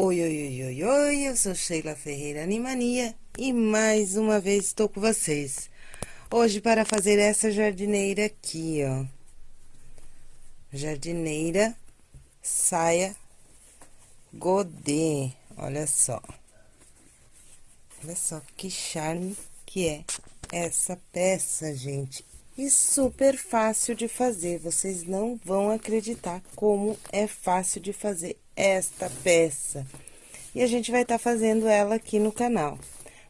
Oi, oi, oi, oi, oi, eu sou Sheila Ferreira Animania e mais uma vez estou com vocês. Hoje para fazer essa jardineira aqui, ó. Jardineira saia godê, olha só. Olha só que charme que é essa peça, gente. E super fácil de fazer, vocês não vão acreditar como é fácil de fazer esta peça. E a gente vai estar tá fazendo ela aqui no canal.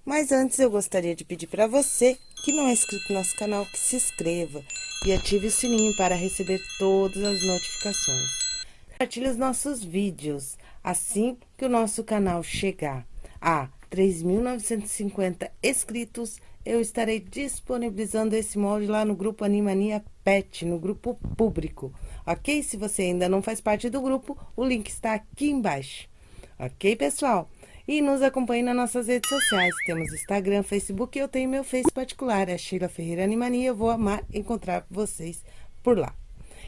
Mas antes eu gostaria de pedir para você que não é inscrito no nosso canal que se inscreva e ative o sininho para receber todas as notificações. Compartilhe os nossos vídeos assim que o nosso canal chegar a 3.950 inscritos, eu estarei disponibilizando esse molde lá no grupo Animania Pet, no grupo público, ok? Se você ainda não faz parte do grupo, o link está aqui embaixo, ok, pessoal? E nos acompanhe nas nossas redes sociais, temos Instagram, Facebook, eu tenho meu Face particular, é Sheila Ferreira Animania, eu vou amar encontrar vocês por lá.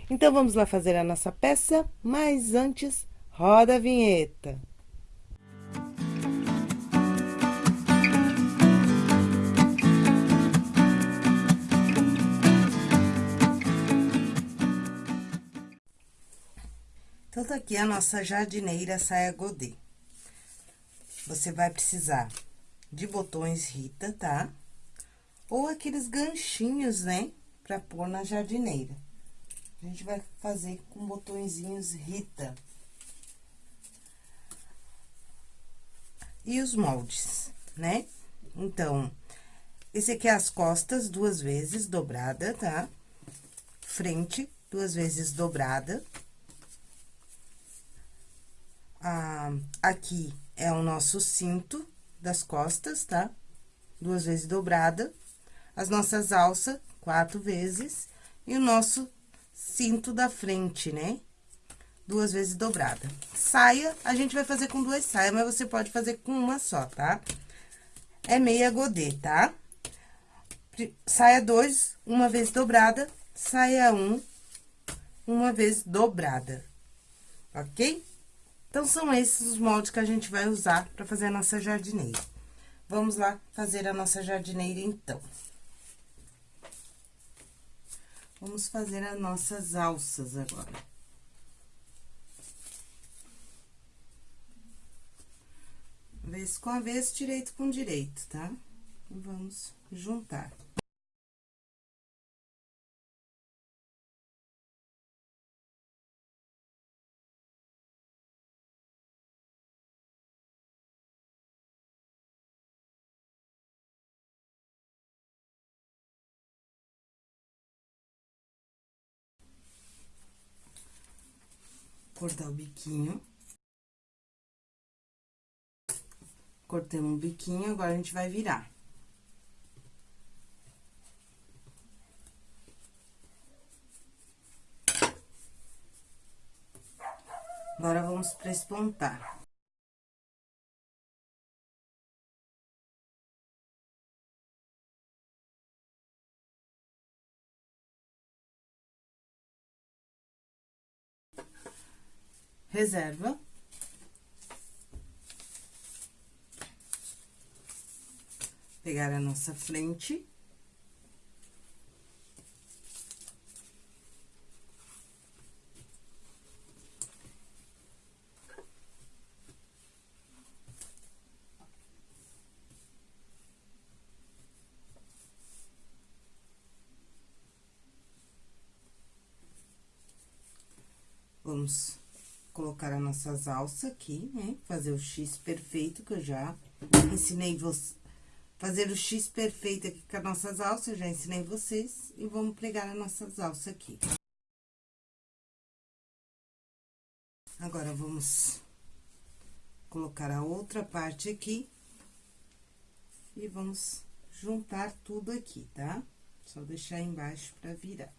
Então, vamos lá fazer a nossa peça, mas antes, roda a vinheta. Então, tá aqui a nossa jardineira saia godê. Você vai precisar de botões Rita, tá? Ou aqueles ganchinhos, né? Pra pôr na jardineira. A gente vai fazer com botõezinhos Rita. E os moldes, né? Então, esse aqui é as costas, duas vezes dobrada, tá? Frente, duas vezes dobrada ah, aqui é o nosso cinto das costas, tá? Duas vezes dobrada. As nossas alças, quatro vezes. E o nosso cinto da frente, né? Duas vezes dobrada. Saia, a gente vai fazer com duas saias, mas você pode fazer com uma só, tá? É meia godê, tá? Saia dois, uma vez dobrada. Saia um, uma vez dobrada. Ok? Então, são esses os moldes que a gente vai usar para fazer a nossa jardineira. Vamos lá fazer a nossa jardineira, então. Vamos fazer as nossas alças agora. Avesso com avesso, direito com direito, tá? Vamos juntar. Cortar o biquinho. Cortamos o biquinho, agora a gente vai virar. Agora, vamos prespontar. Reserva. Pegar a nossa frente. Vamos colocar as nossas alças aqui, né? Fazer o X perfeito, que eu já ensinei vocês. Fazer o X perfeito aqui com as nossas alças, já ensinei vocês. E vamos pregar as nossas alças aqui. Agora, vamos colocar a outra parte aqui. E vamos juntar tudo aqui, tá? Só deixar embaixo pra virar.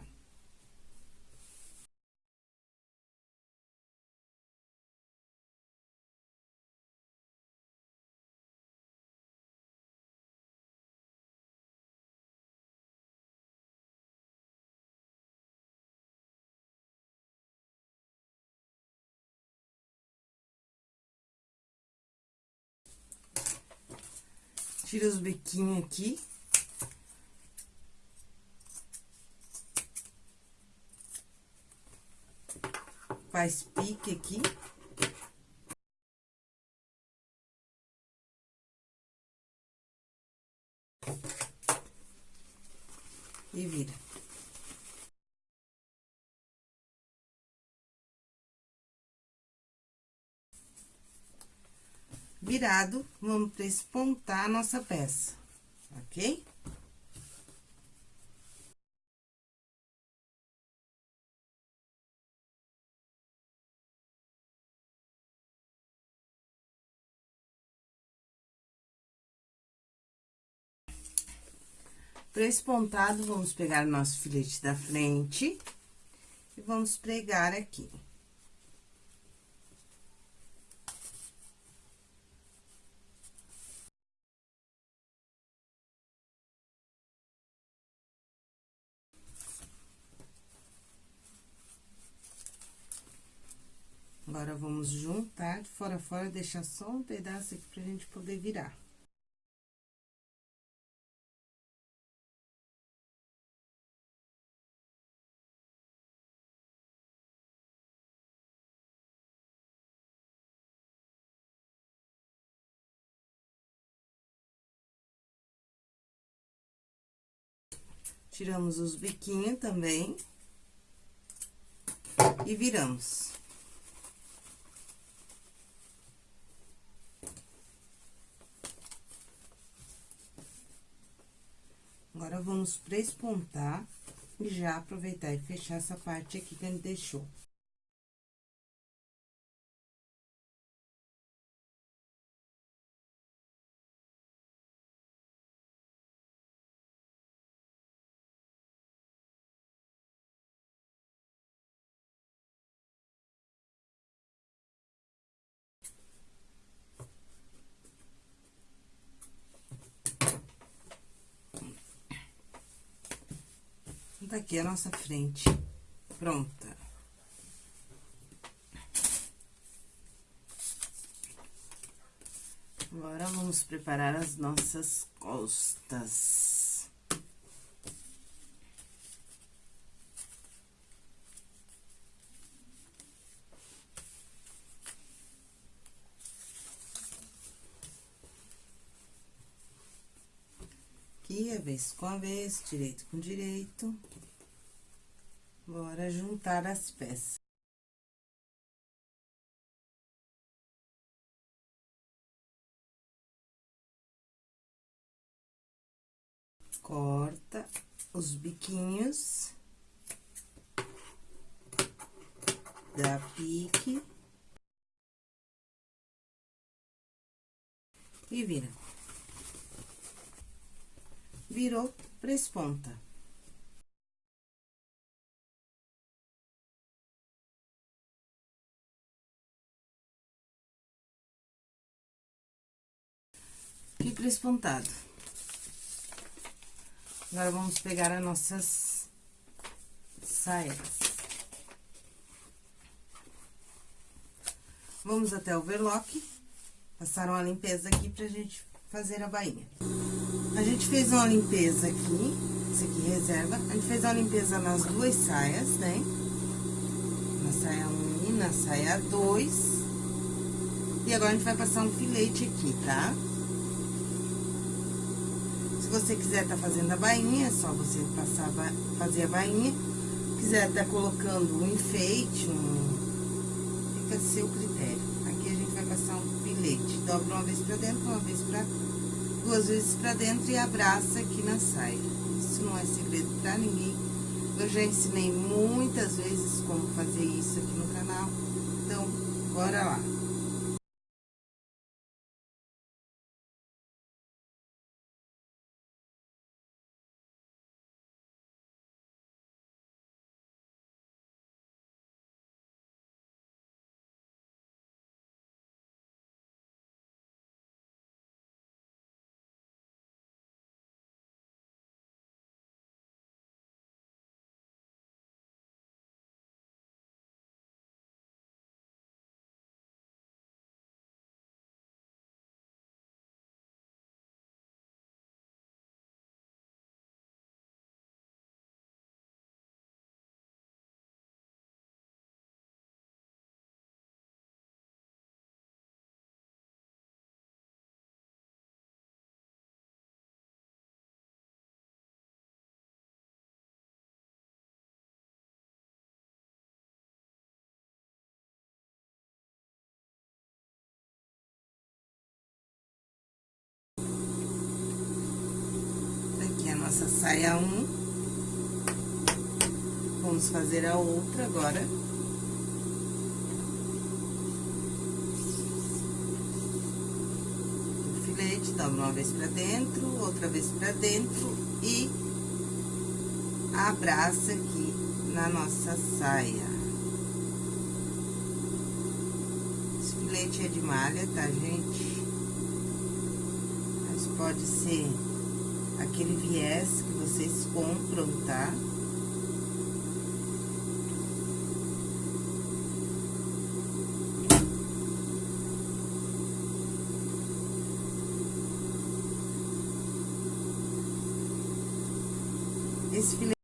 Tira os biquinhos aqui. Faz pique aqui. E vira. Virado, vamos prespontar a nossa peça, ok? Para esse pontado, vamos pegar o nosso filete da frente e vamos pregar aqui. Agora, vamos juntar fora fora, deixar só um pedaço aqui pra gente poder virar. Tiramos os biquinhos também. E viramos. Agora, vamos prespontar e já aproveitar e fechar essa parte aqui que a gente deixou. Tá aqui a nossa frente pronta. Agora, vamos preparar as nossas costas. Aqui, a vez com a vez, direito com direito. Bora juntar as peças. Corta os biquinhos. Dá pique. E vira. Virou, presponta. e prespontado. Agora, vamos pegar as nossas saias. Vamos até o overlock, passar uma limpeza aqui pra gente fazer a bainha. A gente fez uma limpeza aqui, isso aqui reserva, a gente fez uma limpeza nas duas saias, né? Na saia 1 e na saia 2. E agora, a gente vai passar um filete aqui, tá? Tá? você quiser tá fazendo a bainha, é só você passar, fazer a bainha. Quiser tá colocando um enfeite, um... fica a seu critério. Aqui a gente vai passar um filete, dobra uma vez pra dentro, uma vez pra... duas vezes pra dentro e abraça aqui na saia. Isso não é segredo pra ninguém. Eu já ensinei muitas vezes como fazer isso aqui no canal. Então, bora lá. Nossa saia um. Vamos fazer a outra agora. O filete, dobra uma vez pra dentro, outra vez pra dentro e abraça aqui na nossa saia. Esse filete é de malha, tá, gente? Mas pode ser aquele viés que vocês compram, tá? Esse filete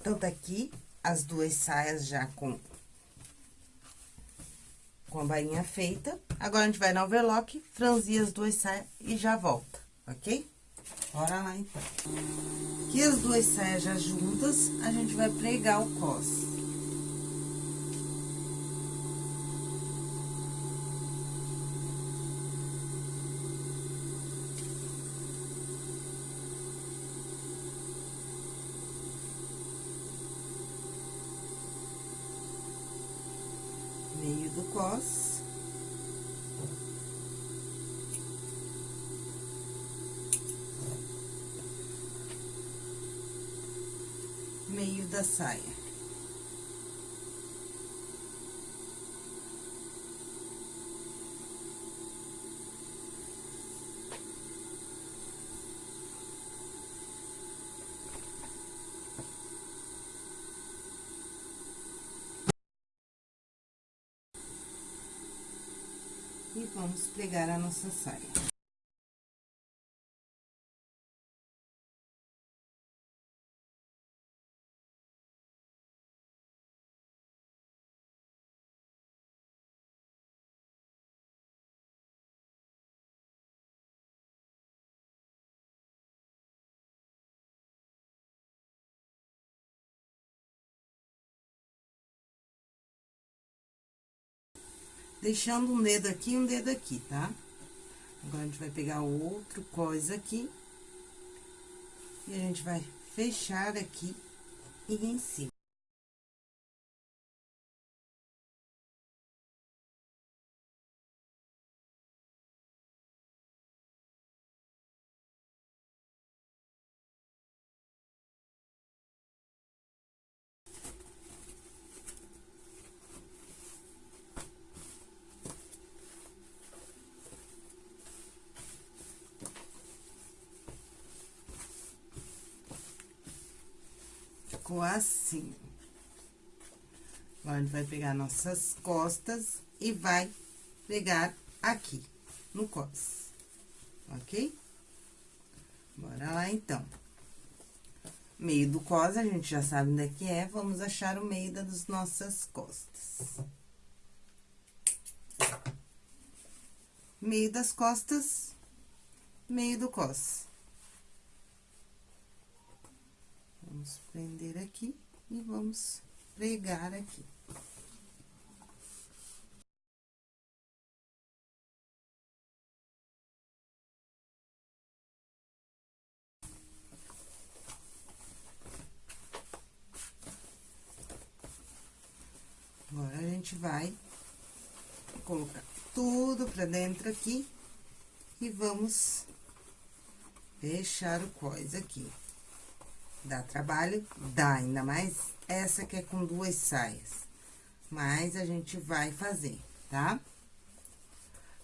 Então, tá aqui as duas saias já com, com a bainha feita. Agora, a gente vai no overlock, franzir as duas saias e já volta, ok? Bora lá, então. Aqui as duas saias já juntas, a gente vai pregar o cos. meio do cos. Meio da saia. E vamos pregar a nossa saia. Deixando um dedo aqui e um dedo aqui, tá? Agora, a gente vai pegar outro coisa aqui. E a gente vai fechar aqui e em cima. Ficou assim. Agora, a gente vai pegar nossas costas e vai pegar aqui, no cos, ok? Bora lá, então. Meio do cos, a gente já sabe onde é que é, vamos achar o meio das nossas costas. Meio das costas, meio do cos. Vamos prender aqui e vamos pregar aqui. Agora, a gente vai colocar tudo pra dentro aqui e vamos fechar o cós aqui. Dá trabalho? Dá, ainda mais essa que é com duas saias. Mas a gente vai fazer, tá?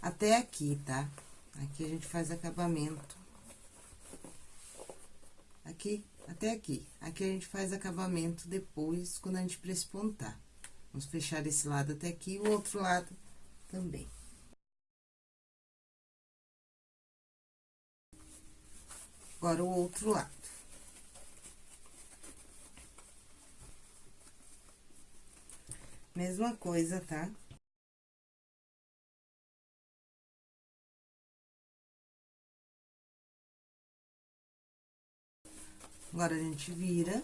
Até aqui, tá? Aqui a gente faz acabamento. Aqui, até aqui. Aqui a gente faz acabamento depois, quando a gente prespontar. Vamos fechar esse lado até aqui e o outro lado também. Agora, o outro lado. Mesma coisa, tá? Agora, a gente vira.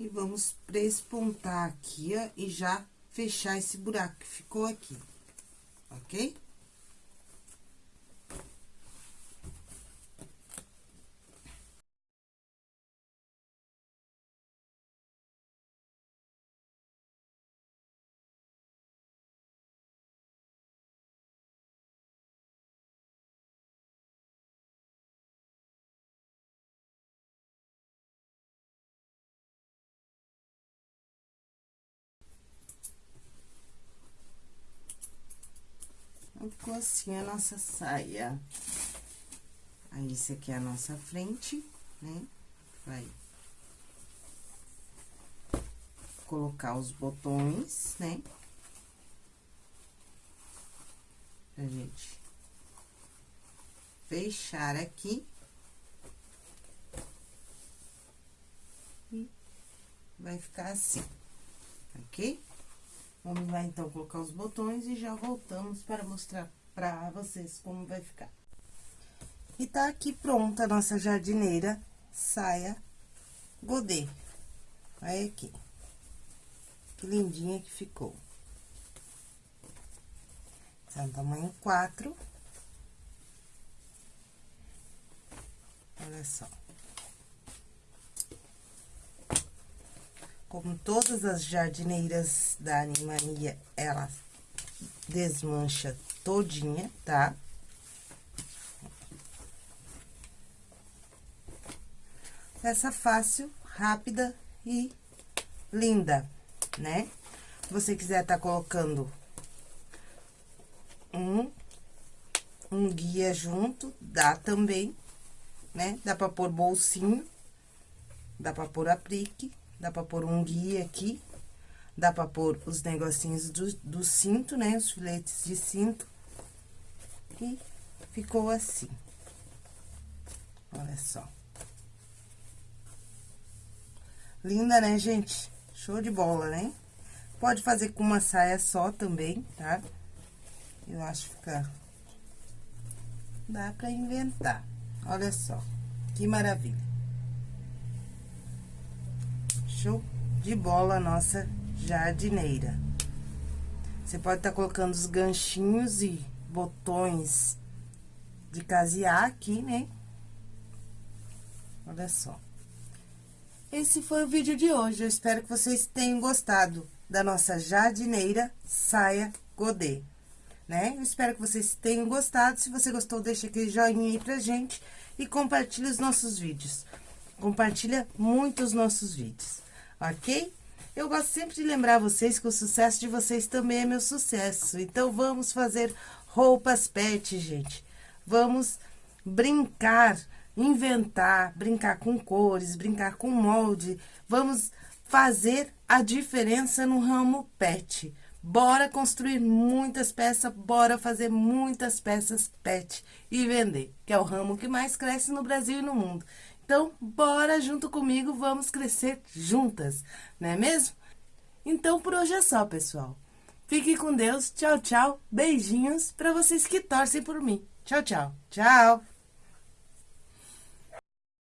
E vamos prespontar aqui, ó, e já fechar esse buraco que ficou aqui, ok? Ficou assim a nossa saia. Aí, esse aqui é a nossa frente, né? Vai colocar os botões, né? Pra gente fechar aqui. E vai ficar assim, ok? Vamos lá, então, colocar os botões e já voltamos para mostrar pra vocês como vai ficar. E tá aqui pronta a nossa jardineira saia godê. Olha aqui. Que lindinha que ficou. Um tamanho 4. Olha só. Como todas as jardineiras da Animania, ela desmancha todinha, tá? Essa fácil, rápida e linda, né? Se você quiser tá colocando um, um guia junto, dá também, né? Dá pra pôr bolsinho, dá pra pôr aplique, Dá pra pôr um guia aqui. Dá pra pôr os negocinhos do, do cinto, né? Os filetes de cinto. E ficou assim. Olha só. Linda, né, gente? Show de bola, né? Pode fazer com uma saia só também, tá? Eu acho que fica... Dá pra inventar. Olha só, que maravilha. Show de bola a nossa jardineira. Você pode estar tá colocando os ganchinhos e botões de casear aqui, né? Olha só. Esse foi o vídeo de hoje. Eu espero que vocês tenham gostado da nossa jardineira saia godê, né? Eu espero que vocês tenham gostado. Se você gostou, deixa aquele joinha aí pra gente e compartilhe os nossos vídeos. Compartilha muito os nossos vídeos ok? Eu gosto sempre de lembrar vocês que o sucesso de vocês também é meu sucesso. Então, vamos fazer roupas pet, gente. Vamos brincar, inventar, brincar com cores, brincar com molde. Vamos fazer a diferença no ramo pet. Bora construir muitas peças, bora fazer muitas peças pet e vender, que é o ramo que mais cresce no Brasil e no mundo. Então, bora junto comigo, vamos crescer juntas, não é mesmo? Então, por hoje é só, pessoal. Fique com Deus, tchau, tchau, beijinhos para vocês que torcem por mim. Tchau, tchau, tchau.